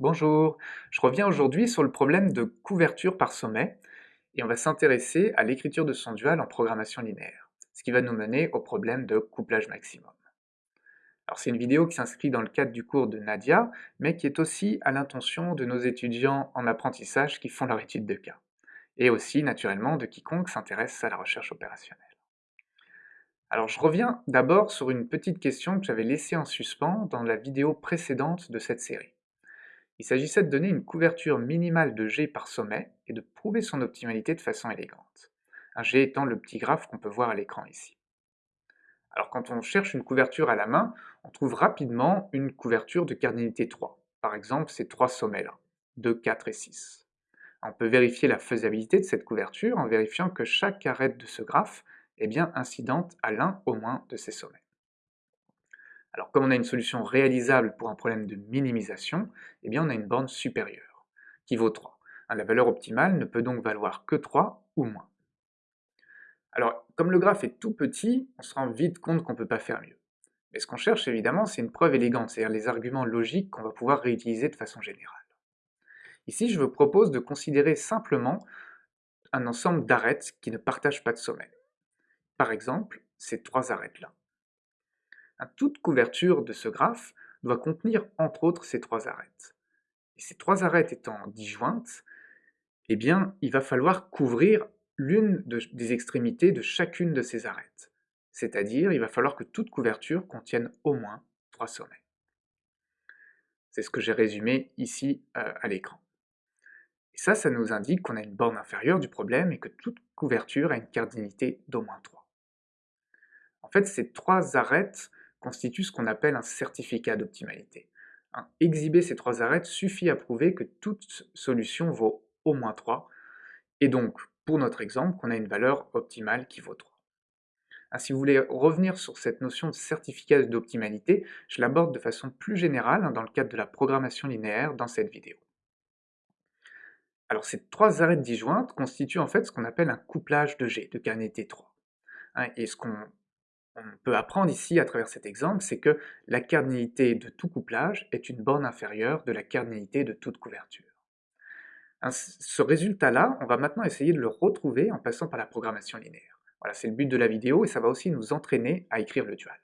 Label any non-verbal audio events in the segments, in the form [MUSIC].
Bonjour, je reviens aujourd'hui sur le problème de couverture par sommet et on va s'intéresser à l'écriture de son dual en programmation linéaire, ce qui va nous mener au problème de couplage maximum. Alors c'est une vidéo qui s'inscrit dans le cadre du cours de Nadia, mais qui est aussi à l'intention de nos étudiants en apprentissage qui font leur étude de cas, et aussi naturellement de quiconque s'intéresse à la recherche opérationnelle. Alors je reviens d'abord sur une petite question que j'avais laissée en suspens dans la vidéo précédente de cette série. Il s'agissait de donner une couverture minimale de G par sommet et de prouver son optimalité de façon élégante. Un G étant le petit graphe qu'on peut voir à l'écran ici. Alors quand on cherche une couverture à la main, on trouve rapidement une couverture de cardinalité 3. Par exemple, ces trois sommets-là, 2, 4 et 6. On peut vérifier la faisabilité de cette couverture en vérifiant que chaque arête de ce graphe est bien incidente à l'un au moins de ces sommets. Alors comme on a une solution réalisable pour un problème de minimisation, eh bien on a une borne supérieure, qui vaut 3. Hein, la valeur optimale ne peut donc valoir que 3 ou moins. Alors comme le graphe est tout petit, on se rend vite compte qu'on ne peut pas faire mieux. Mais ce qu'on cherche évidemment, c'est une preuve élégante, c'est-à-dire les arguments logiques qu'on va pouvoir réutiliser de façon générale. Ici, je vous propose de considérer simplement un ensemble d'arêtes qui ne partagent pas de sommet. Par exemple, ces trois arêtes-là toute couverture de ce graphe doit contenir entre autres ces trois arêtes. Et ces trois arêtes étant disjointes, eh bien, il va falloir couvrir l'une des extrémités de chacune de ces arêtes. C'est-à-dire, il va falloir que toute couverture contienne au moins trois sommets. C'est ce que j'ai résumé ici euh, à l'écran. Et ça, ça nous indique qu'on a une borne inférieure du problème et que toute couverture a une cardinalité d'au moins 3. En fait, ces trois arêtes constitue ce qu'on appelle un certificat d'optimalité. Exhiber ces trois arêtes suffit à prouver que toute solution vaut au moins 3, et donc, pour notre exemple, qu'on a une valeur optimale qui vaut 3. si vous voulez revenir sur cette notion de certificat d'optimalité, je l'aborde de façon plus générale hein, dans le cadre de la programmation linéaire dans cette vidéo. Alors ces trois arêtes disjointes constituent en fait ce qu'on appelle un couplage de G, de cardinalité 3. Hein, et ce qu'on on peut apprendre ici à travers cet exemple, c'est que la cardinalité de tout couplage est une borne inférieure de la cardinalité de toute couverture. Ce résultat-là, on va maintenant essayer de le retrouver en passant par la programmation linéaire. Voilà, c'est le but de la vidéo et ça va aussi nous entraîner à écrire le dual.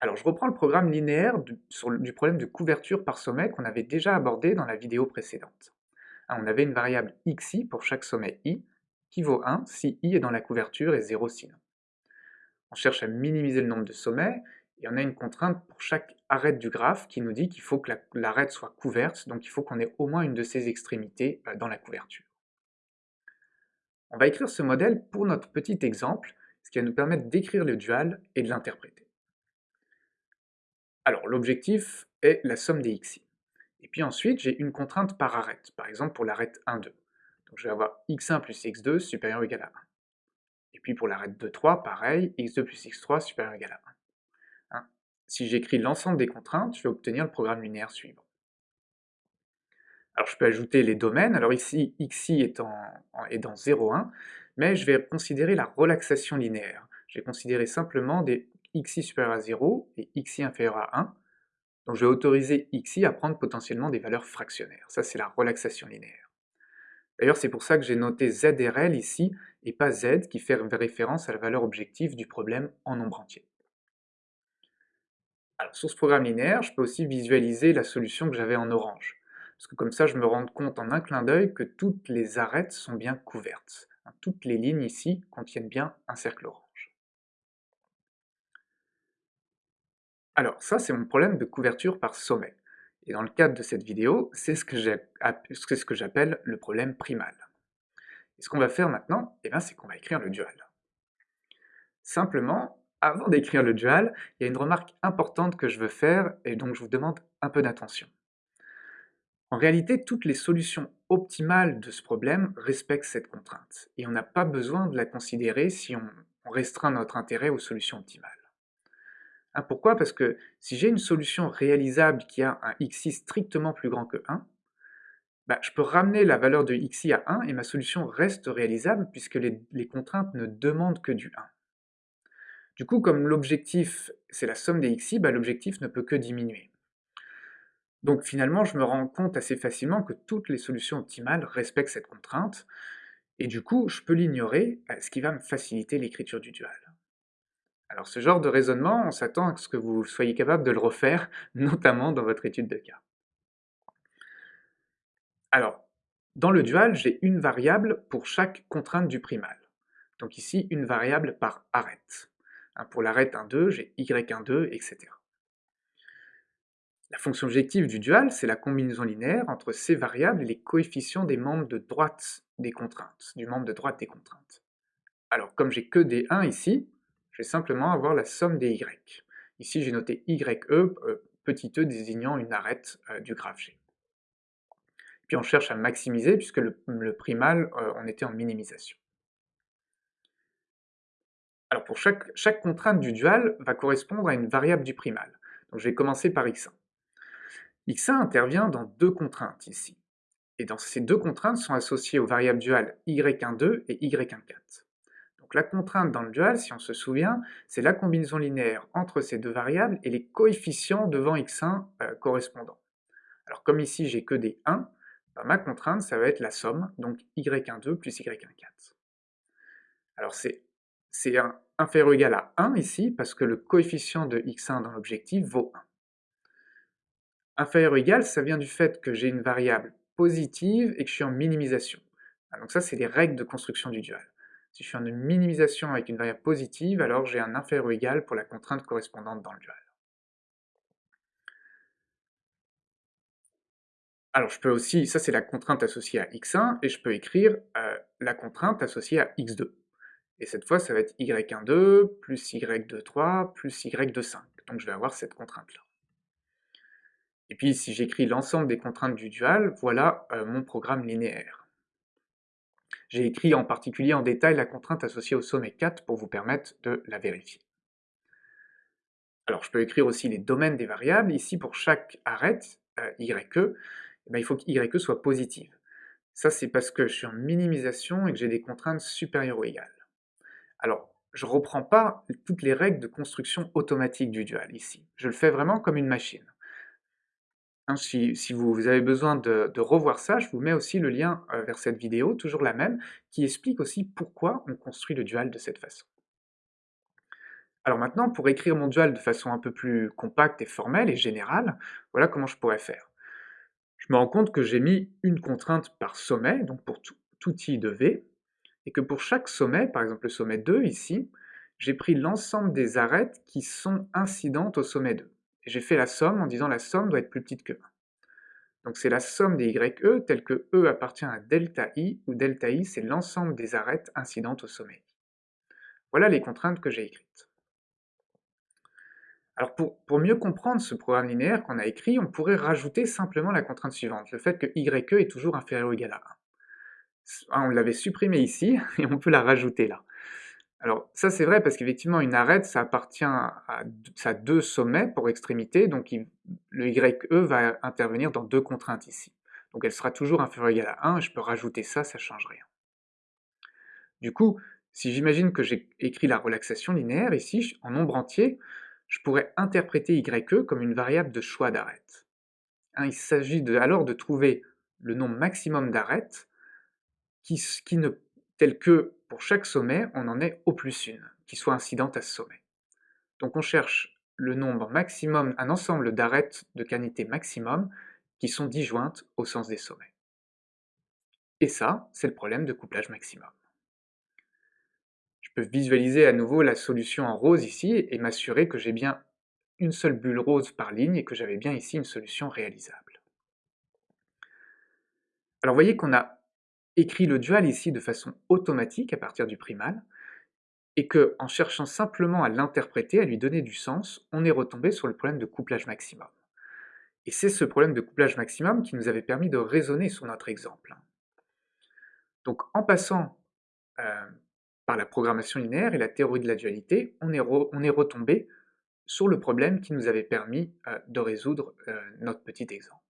Alors je reprends le programme linéaire du, du problème de couverture par sommet qu'on avait déjà abordé dans la vidéo précédente. Hein, on avait une variable xi pour chaque sommet i qui vaut 1 si i est dans la couverture et 0 sinon on cherche à minimiser le nombre de sommets, et on a une contrainte pour chaque arête du graphe qui nous dit qu'il faut que l'arête soit couverte, donc il faut qu'on ait au moins une de ses extrémités euh, dans la couverture. On va écrire ce modèle pour notre petit exemple, ce qui va nous permettre d'écrire le dual et de l'interpréter. Alors l'objectif est la somme des xi. Et puis ensuite, j'ai une contrainte par arête, par exemple pour l'arête 1, 2. Donc je vais avoir x1 plus x2 supérieur ou égal à 1. Et puis pour l'arête de 3, pareil, x2 plus x3 supérieur ou égal à 1. Hein. si j'écris l'ensemble des contraintes, je vais obtenir le programme linéaire suivant. Alors je peux ajouter les domaines, alors ici xi est, est dans 0, 1, mais je vais considérer la relaxation linéaire. Je vais considérer simplement des xi supérieur à 0 et xi inférieur à 1, donc je vais autoriser xi à prendre potentiellement des valeurs fractionnaires. Ça c'est la relaxation linéaire. D'ailleurs, c'est pour ça que j'ai noté ZRL ici, et pas Z, qui fait référence à la valeur objective du problème en nombre entier. Sur ce programme linéaire, je peux aussi visualiser la solution que j'avais en orange, parce que comme ça, je me rends compte en un clin d'œil que toutes les arêtes sont bien couvertes. Hein, toutes les lignes ici contiennent bien un cercle orange. Alors, ça, c'est mon problème de couverture par sommet. Et dans le cadre de cette vidéo, c'est ce que j'appelle le problème primal. Et ce qu'on va faire maintenant, eh c'est qu'on va écrire le dual. Simplement, avant d'écrire le dual, il y a une remarque importante que je veux faire et donc je vous demande un peu d'attention. En réalité, toutes les solutions optimales de ce problème respectent cette contrainte, et on n'a pas besoin de la considérer si on restreint notre intérêt aux solutions optimales. Ah, pourquoi? Parce que si j'ai une solution réalisable qui a un xi strictement plus grand que 1, bah, je peux ramener la valeur de xi à 1 et ma solution reste réalisable puisque les, contraintes ne demandent que du 1. Du coup, comme l'objectif c'est la somme des xi, bah, l'objectif ne peut que diminuer. Donc finalement, je me rends compte assez facilement que toutes les solutions optimales respectent cette contrainte, et du coup, je peux l'ignorer, euh, ce qui va me faciliter l'écriture du dual. Alors ce genre de raisonnement, on s'attend à ce que vous soyez capable de le refaire, [LAUGHS] notamment dans votre étude de cas. Alors, dans le dual, j'ai une variable pour chaque contrainte du primal. Donc ici, une variable par arête. Hein, pour l'arête 1,2, j'ai y1,2, etc. La fonction objective du dual, c'est la combinaison linéaire entre ces variables et les coefficients des membres de droite des contraintes, du membre de droite des contraintes. Alors, comme j'ai que des 1 ici, je vais simplement avoir la somme des y. Ici, j'ai noté ye, euh, petit e désignant une arête euh, du graphe G. Puis on cherche à maximiser, puisque le, primal, euh, on était en minimisation. Alors pour chaque, chaque contrainte du dual va correspondre à une variable du primal. Donc je vais commencer par x1. x1 intervient dans deux contraintes ici. Et dans ces deux contraintes sont associées aux variables duales y12 et y14. La contrainte dans le dual, si on se souvient, c'est la combinaison linéaire entre ces deux variables et les coefficients devant x1 euh, correspondants. Alors comme ici j'ai que des 1, ben, ma contrainte ça va être la somme, donc y12 plus y14. Alors c'est inférieur ou égal à 1 ici, parce que le coefficient de x1 dans l'objectif vaut 1. Inférieur ou égal, ça vient du fait que j'ai une variable positive et que je suis en minimisation. Ah, donc ça, c'est les règles de construction du dual. Si je suis en minimisation avec une variable positive, alors j'ai un inférieur ou égal pour la contrainte correspondante dans le dual. Alors je peux aussi, ça c'est la contrainte associée à x1, et je peux écrire euh, la contrainte associée à x2. Et cette fois, ça va être y1,2 plus y2,3 plus y2,5. Donc je vais avoir cette contrainte-là. Et puis si j'écris l'ensemble des contraintes du dual, voilà euh, mon programme linéaire. J'ai écrit en particulier en détail la contrainte associée au sommet 4 pour vous permettre de la vérifier. Alors je peux écrire aussi les domaines des variables. Ici, pour chaque arête, euh, YE, eh ben, il faut que YE soit positive. Ça, c'est parce que je suis en minimisation et que j'ai des contraintes supérieures ou égales. Alors, je ne reprends pas toutes les règles de construction automatique du dual ici. Je le fais vraiment comme une machine. Hein, si, vous avez besoin de, revoir ça, je vous mets aussi le lien euh, vers cette vidéo, toujours la même, qui explique aussi pourquoi on construit le dual de cette façon. Alors maintenant, pour écrire mon dual de façon un peu plus compacte et formelle et générale, voilà comment je pourrais faire. Je me rends compte que j'ai mis une contrainte par sommet, donc pour tout, tout i de v, et que pour chaque sommet, par exemple le sommet 2 ici, j'ai pris l'ensemble des arêtes qui sont incidentes au sommet 2 j'ai fait la somme en disant la somme doit être plus petite que 1. Donc c'est la somme des YE telle que E appartient à delta I, où delta I c'est l'ensemble des arêtes incidentes au sommet. Voilà les contraintes que j'ai écrites. Alors pour, pour, mieux comprendre ce programme linéaire qu'on a écrit, on pourrait rajouter simplement la contrainte suivante, le fait que YE est toujours inférieur ou égal à 1. On l'avait supprimé ici, [LAUGHS] et on peut la rajouter là. Alors ça c'est vrai parce qu'effectivement une arête ça appartient à, deux sommets pour extrémité, donc le YE va intervenir dans deux contraintes ici. Donc elle sera toujours inférieure ou égale à 1, je peux rajouter ça, ça ne change rien. Du coup, si j'imagine que j'ai écrit la relaxation linéaire ici, en nombre entier, je pourrais interpréter YE comme une variable de choix d'arête. Hein, il s'agit alors de trouver le nombre maximum d'arêtes qui, qui ne tel que pour chaque sommet, on en est au plus une, qui soit incidente à ce sommet. Donc on cherche le nombre maximum, un ensemble d'arêtes de canité maximum qui sont disjointes au sens des sommets. Et ça, c'est le problème de couplage maximum. Je peux visualiser à nouveau la solution en rose ici et m'assurer que j'ai bien une seule bulle rose par ligne et que j'avais bien ici une solution réalisable. Alors vous voyez qu'on a écrit le dual ici de façon automatique à partir du primal, et que, en cherchant simplement à l'interpréter, à lui donner du sens, on est retombé sur le problème de couplage maximum. Et c'est ce problème de couplage maximum qui nous avait permis de raisonner sur notre exemple. Donc en passant euh, par la programmation linéaire et la théorie de la dualité, on est, retombé sur le problème qui nous avait permis euh, de résoudre euh, notre petit exemple.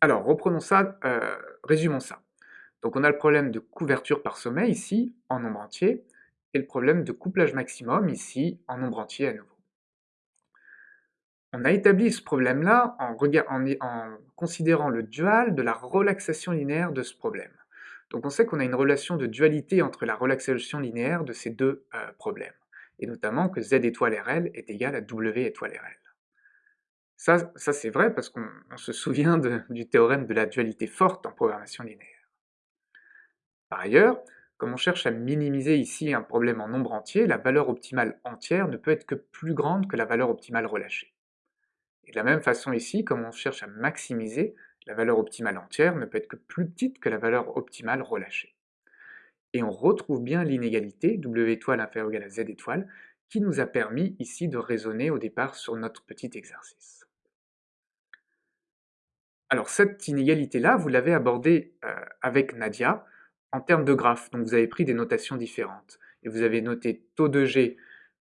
Alors, reprenons ça, euh, résumons ça. Donc on a le problème de couverture par sommet ici, en nombre entier, et le problème de couplage maximum ici, en nombre entier à nouveau. On a établi ce problème-là en, considérant le dual de la relaxation linéaire de ce problème. Donc on sait qu'on a une relation de dualité entre la relaxation linéaire de ces deux euh, problèmes, et notamment que Z étoile RL est égal à W étoile RL. Ça, ça c'est vrai parce qu'on se souvient du théorème de la dualité forte en programmation linéaire. Par ailleurs, comme on cherche à minimiser ici un problème en nombre entier, la valeur optimale entière ne peut être que plus grande que la valeur optimale relâchée. Et de la même façon ici, comme on cherche à maximiser, la valeur optimale entière ne peut être que plus petite que la valeur optimale relâchée. Et on retrouve bien l'inégalité W étoile inférieure à Z étoile qui nous a permis ici de raisonner au départ sur notre petit exercice. Alors cette inégalité-là, vous l'avez abordée euh, avec Nadia en termes de graphes, donc vous avez pris des notations différentes. Et vous avez noté taux de G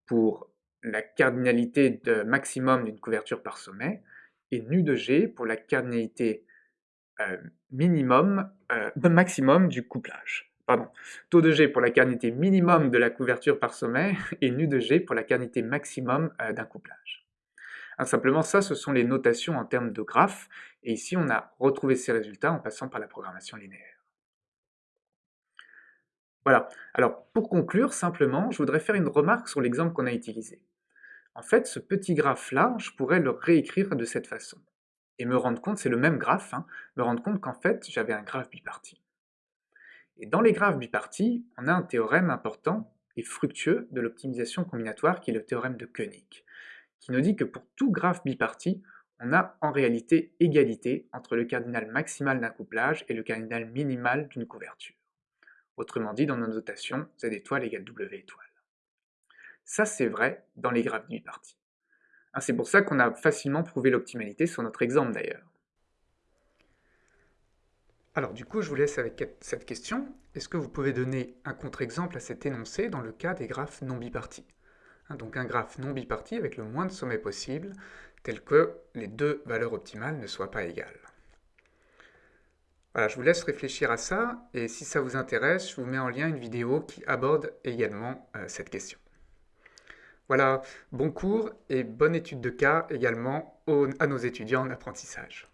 pour la cardinalité maximum d'une couverture par sommet, et nu de G pour la cardinalité euh, minimum, euh, maximum du couplage. Pardon, taux de G pour la cardinalité minimum de la couverture par sommet, [LAUGHS] et nu de G pour la cardinalité maximum d'un couplage. Simplement, ça, ce sont les notations en termes de graphes, et ici, on a retrouvé ces résultats en passant par la programmation linéaire? Voilà. Alors, pour conclure, simplement, je voudrais faire une remarque sur l'exemple qu'on a utilisé. En fait, ce petit graphe-là, je pourrais le réécrire de cette façon. Et me rendre compte, c'est le même graphe, hein, me rendre compte qu'en fait, j'avais un graphe biparti. Et dans les graphes bipartis, on a un théorème important et fructueux de l'optimisation combinatoire qui est le théorème de Koenig, qui nous dit que pour tout graphe biparti, on a en réalité égalité entre le cardinal maximal d'un couplage et le cardinal minimal d'une couverture. Autrement dit, dans nos notations, Z étoile égale W étoile. Ça, c'est vrai dans les graphes bipartis. Hein, c'est pour ça qu'on a facilement prouvé l'optimalité sur notre exemple d'ailleurs. Alors du coup, je vous laisse avec cette question. Est-ce que vous pouvez donner un contre-exemple à cet énoncé dans le cas des graphes non bipartis? Donc un graphe non biparti avec le moins de sommets possible, tel que les deux valeurs optimales ne soient pas égales. Voilà, je vous laisse réfléchir à ça, et si ça vous intéresse, je vous mets en lien une vidéo qui aborde également euh, cette question. Voilà, bon cours et bonne étude de cas également à nos étudiants en apprentissage.